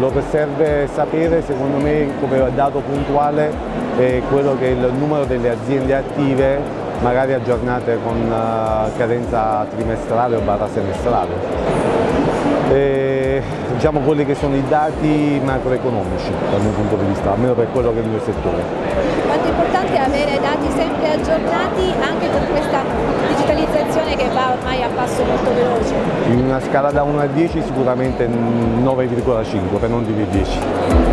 Quello che serve sapere secondo me come dato puntuale è quello che è il numero delle aziende attive magari aggiornate con uh, cadenza trimestrale o barra semestrale. Diciamo quelli che sono i dati macroeconomici dal mio punto di vista, almeno per quello che è il mio settore. Quanto è importante avere dati sempre aggiornati anche con digitalizzazione che va ormai a passo molto veloce? In una scala da 1 a 10 sicuramente 9,5 per non dire 10.